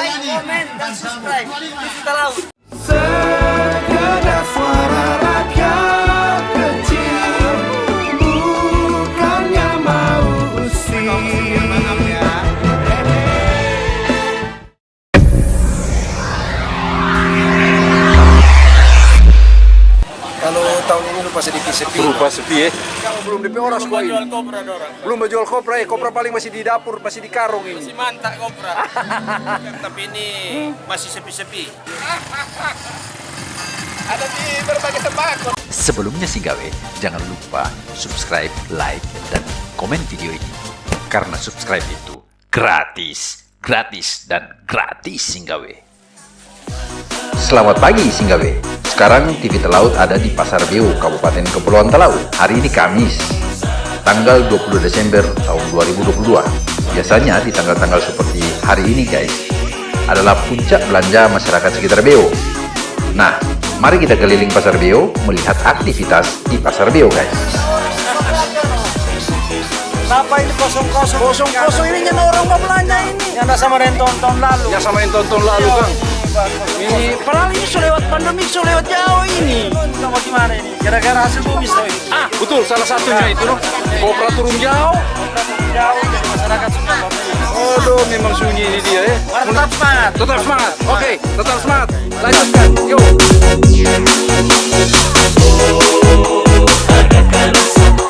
like, komen, dan subscribe. Kita laut. Lupa sedikit sepi. Berupa sepi ya. Belum DP orang semua ini. kopra dorang. Belum menjual kopra ya. Kopra paling masih di dapur, masih di karung ini. Masih mantap kopra. Tapi ini masih sepi-sepi. Ada di berbagai tempat. Sebelumnya sih gawe, jangan lupa subscribe, like, dan komen video ini. Karena subscribe itu gratis, gratis, dan gratis Singgawe. Selamat pagi Singgawe. Sekarang TV Telaut ada di Pasar Beu, Kabupaten Kepulauan Talaut. Hari ini Kamis, tanggal 20 Desember tahun 2022. Biasanya di tanggal-tanggal seperti hari ini guys, adalah puncak belanja masyarakat sekitar Beu. Nah, mari kita keliling Pasar Beo melihat aktivitas di Pasar Beo, guys. Kenapa ini kosong-kosong? Kosong-kosong ini kan orang mau belanja ini. Yang ada sama dengan tahun-tahun lalu. Ya sama yang tonton lalu Kang. Ini padahal ini sudah lewat pandemi, sudah lewat jauh ini. Kita mau gimana ini? Gara-gara hasil bumi ini. Ah, betul salah satunya itu loh. Kopra turun jauh. Jauh jadi masyarakat sudah Aduh, memang sunyi ini dia ya. Tetap semangat. Tetap semangat. Oke, tetap semangat. Lanjutkan. Yuk. Rame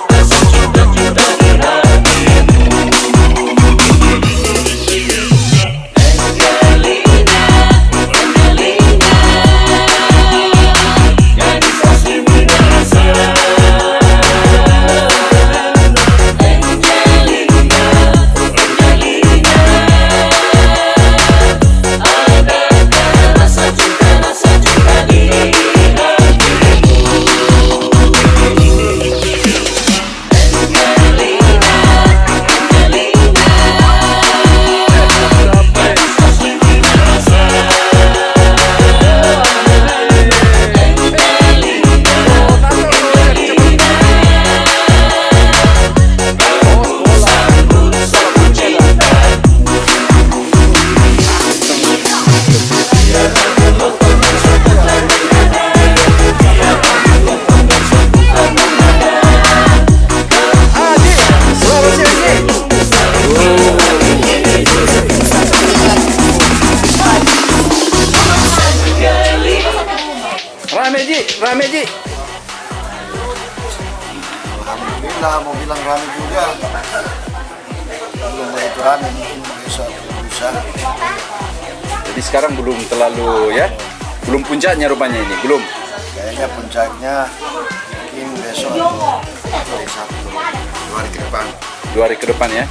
Alhamdulillah mau bilang rame juga belum begitu rame mungkin besok lusa Jadi sekarang belum terlalu ya. Belum puncaknya rupanya ini, belum. kayaknya puncaknya mungkin besok atau hari Sabtu dua hari ke depan Dua hari ke depan ya.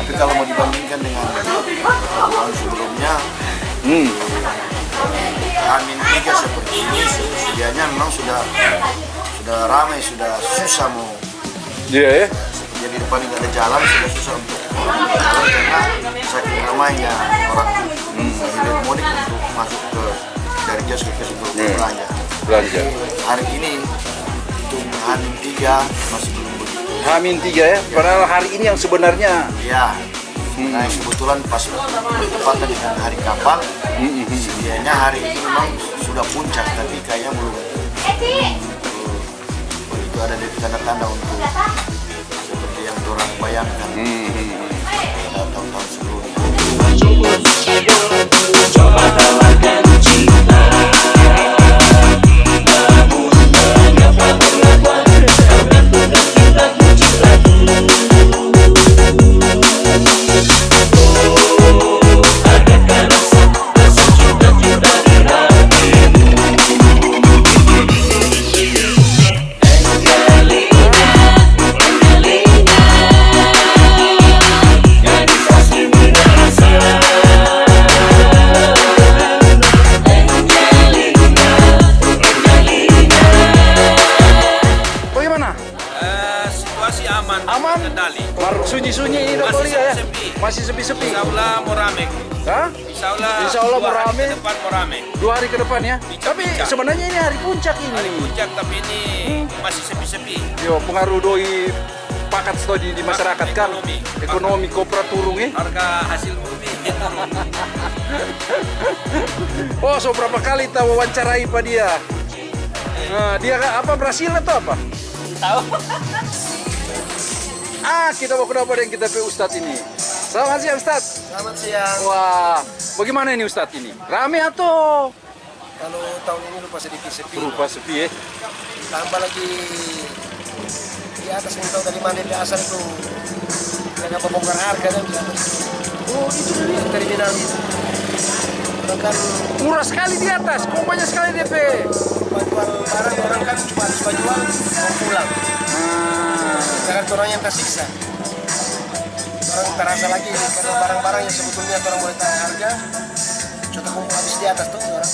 tapi kalau mau dibandingkan dengan sudah ramai sudah susah mau Iya ya. jadi depan ini ada jalan sudah susah untuk jalan karena saking ramainya orang hmm. mudik untuk masuk ke dari jas ke kios untuk Hmm. belanja Belanja. hari ini untuk Hamin tiga masih belum begitu Hamin tiga ya. Padahal hari ini yang sebenarnya ya nah kebetulan pas bertepatan dengan hari kapal sedianya hari ini memang sudah puncak tapi kayaknya belum begitu ada dari tanda-tanda untuk seperti yang orang bayangkan. Pada aman. Kendali. Sunyi-sunyi ini dok lihat ya. sepi. Masih sepi-sepi. Insya Allah mau rame. Hah? Insya Allah, Insya Allah dua mau hari ke depan. Dua hari ke depan ya. Puncak, Tapi puncak. sebenarnya ini hari puncak ini. Hari puncak tapi ini masih sepi-sepi. Yo, pengaruh doi pakat sto di, masyarakat kan. Ekonomi. Ekonomi kopra turun eh. Harga hasil bumi Oh, so berapa kali kita wawancarai Pak dia? Nah, dia apa Brasil atau apa? Tahu. Ah, kita mau kenapa dengan kita pe Ustadz ini? Selamat siang Ustadz. Selamat siang. Wah, bagaimana ini Ustadz ini? Rame atau Kalau tahun ini lupa sedikit sepi. berupa sepi ya? Tambah lagi di atas yang tahu dari mana di asal itu dengan pembongkar harga dan di atas. Oh itu dari terminal itu. Orang kan Murah sekali di atas, kok banyak sekali DP. jual barang orang kan cuma jual mau pulang. Jangan orang yang tersiksa. Orang terasa lagi karena barang-barang yang sebetulnya orang boleh tahan harga sudah kumpul habis di atas tuh orang.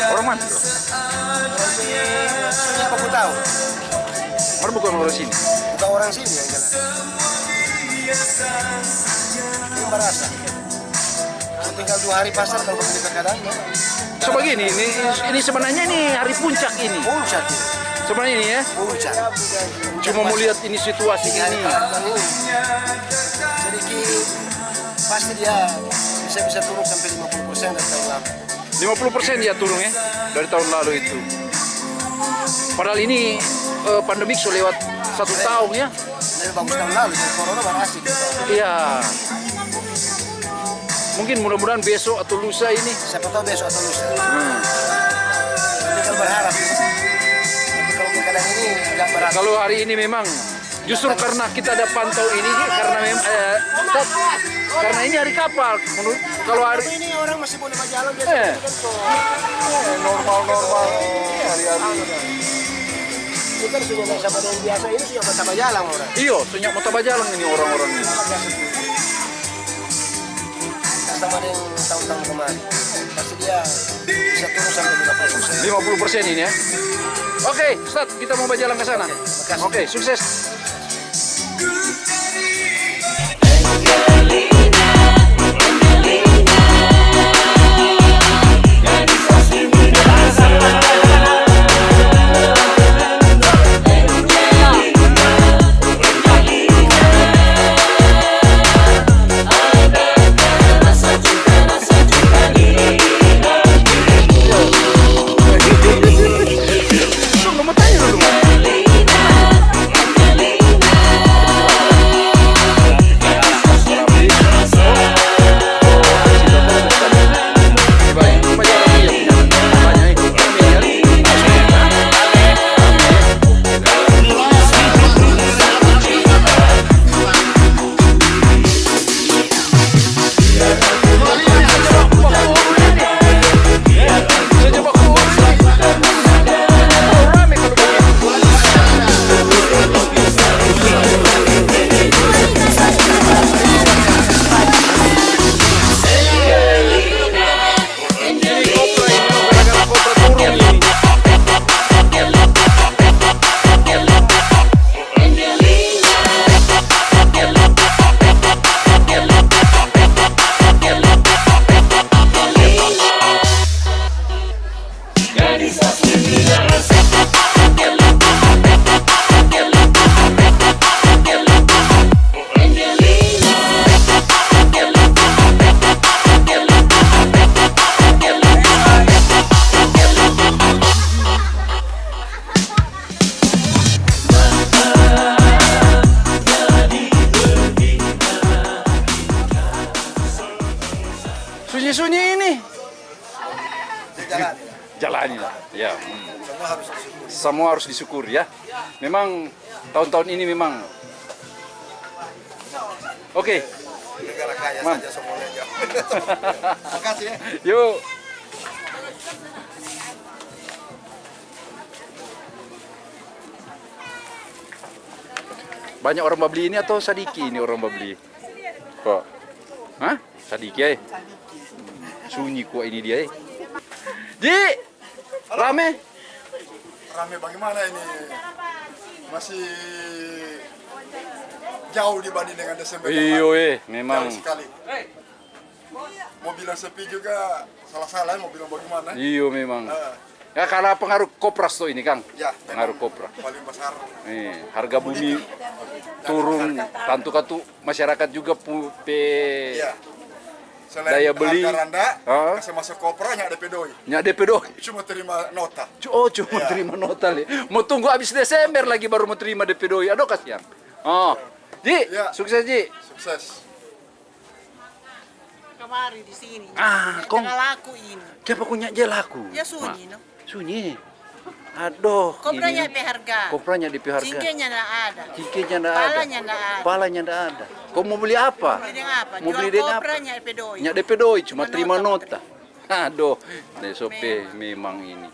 orang mana? Ini apa aku tahu? Orang bukan orang sini. Bukan orang sini yang jelas. Ini merasa. Tinggal dua hari pasar kalau begitu keadaan ya. So begini, ini, ini sebenarnya ini hari puncak ini. Puncak. Sebenarnya ini ya. Puncak. Cuma mau lihat ini situasi ini. Sedikit pasti dia bisa bisa turun sampai 50 persen dari tahun lalu. 50% dia turun ya dari tahun lalu itu. Padahal ini eh, pandemik sudah lewat satu tahun ya. Lebih bagus tahun lalu, jadi corona baru asik. Iya. Mungkin mudah-mudahan besok atau lusa ini. Siapa tahu besok atau lusa. Hmm. Tinggal berharap. Tapi kalau ini nggak berharap. Kalau hari ini memang justru karena kita ada pantau ini karena memang eh, Ustaz, karena ini hari kapal. Menurut kalau hari ini orang masih boleh berjalan biasa Eh. kan tuh. normal-normal hari-hari. Kita sudah pada yang biasa ini sudah betapa jalan orang. Iyo, senyak mau jalan ini orang-orang ini. Sama dengan tahun-tahun kemarin. Pasti dia bisa turun sampai 50 persen. 50% ini ya. Oke, Ustaz, kita mau berjalan ke sana. Oke, sukses. Sunyi-sunyi ini. Jalan. Jalannya, ya. hmm. Semua harus disyukuri. Semua harus disyukuri ya. Memang tahun-tahun ini memang. Oke, Negara kaya Man. saja semuanya. Makasih ya. yuk. Banyak orang Babli ini atau Sadiki ini orang Babli? Kok? Hah? Sadiki ya? Sunyi kok ini dia. eh. Ji! Rame? rame bagaimana ini masih jauh dibanding dengan Desember Iyo eh, memang. jauh sekali mau bilang sepi juga salah-salah mau bilang bagaimana Iyo memang. Eh, Ya karena pengaruh kopras tuh ini Kang. ya Pengaruh kopra. paling besar Nih, harga bumi turun, tentu katu masyarakat juga pu, pe ya Selain daya beli. harga rendah, Ah. kasih masuk kopra nyak DP doi. Nyak DP doi. Cuma terima nota. Oh cuma Iya. terima nota li. Mau tunggu habis Desember lagi baru mau terima DP doi. Aduh kasihan. Oh. Ji, Iya. sukses Ji. Sukses. Kemari di sini. Ah, kong- Jangan laku ini. Siapa punya je laku? Ya sunyi, no. Sunyi. Aduh. Kobranya ini- pe harga. Kopranya DP harga. Cingkenya nggak ada. Cingkenya nggak ada. Palanya nggak ada. Palanya nggak ada. Kau mau beli apa? Beli dengan apa? Mau beli dengan apa? kobranya pe doi. Nyak DP doi cuma Cuma terima nota. Aduh, nih sope memang ini.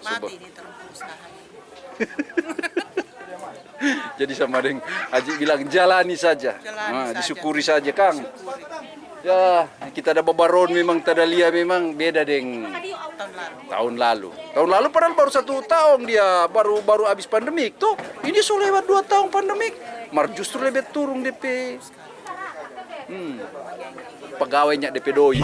Mati ini terus usaha. Jadi sama Deng Haji bilang jalani saja. Jalani Nah, saja. disyukuri saja Kang. Ya, kita ada babaron memang Tadalia memang beda dengan tahun lalu. Tahun lalu padahal baru satu tahun dia baru baru habis pandemik tuh. Ini sudah lewat dua tahun pandemik. Mar justru lebih turun DP. Hmm. Pegawainya DP doi.